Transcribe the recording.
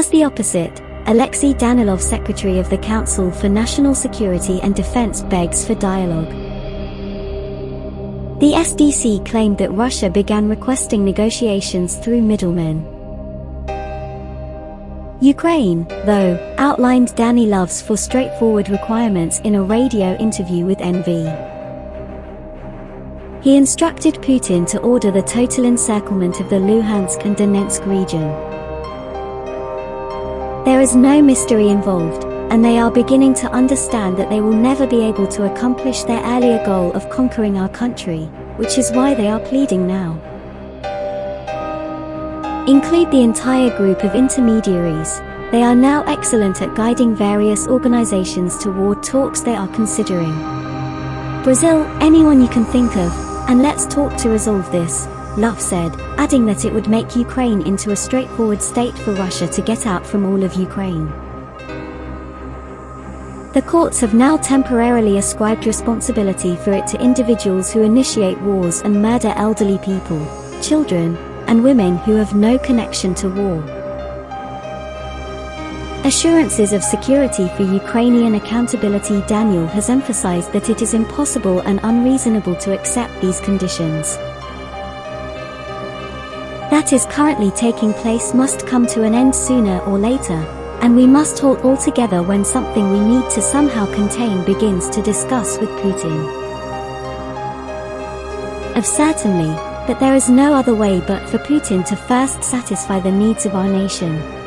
As the opposite, Alexei Danilov, Secretary of the Council for National Security and Defense, begs for dialogue. The SDC claimed that Russia began requesting negotiations through middlemen. Ukraine, though, outlined Danilov's for straightforward requirements in a radio interview with NV. He instructed Putin to order the total encirclement of the Luhansk and Donetsk region. There is no mystery involved, and they are beginning to understand that they will never be able to accomplish their earlier goal of conquering our country, which is why they are pleading now. Include the entire group of intermediaries. They are now excellent at guiding various organizations toward talks they are considering. Brazil, anyone you can think of, and let's talk to resolve this, Luff said, adding that it would make Ukraine into a straightforward state for Russia to get out from all of Ukraine. The courts have now temporarily ascribed responsibility for it to individuals who initiate wars and murder elderly people, children, and women who have no connection to war. Assurances of security for Ukrainian accountability Daniel has emphasized that it is impossible and unreasonable to accept these conditions. That is currently taking place must come to an end sooner or later, and we must halt altogether when something we need to somehow contain begins to discuss with Putin. Of certainly, that there is no other way but for Putin to first satisfy the needs of our nation.